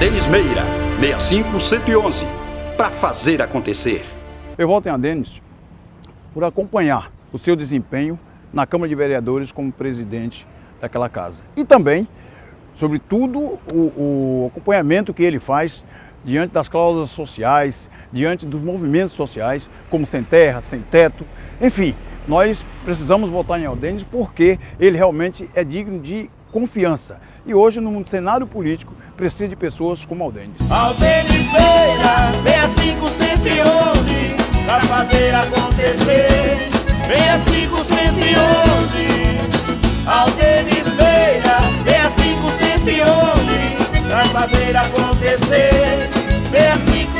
Denis Meira, 65111, para fazer acontecer. Eu voto em Adenis por acompanhar o seu desempenho na Câmara de Vereadores como presidente daquela casa. E também, sobretudo, o, o acompanhamento que ele faz diante das cláusulas sociais, diante dos movimentos sociais, como sem terra, sem teto, enfim, nós precisamos votar em Aldenes porque ele realmente é digno de confiança. E hoje, no cenário político, precisa de pessoas como Aldenes. Aldenes Beira, 65111, para fazer acontecer. 65111, Aldenes Beira, 65111, para fazer acontecer. 65111.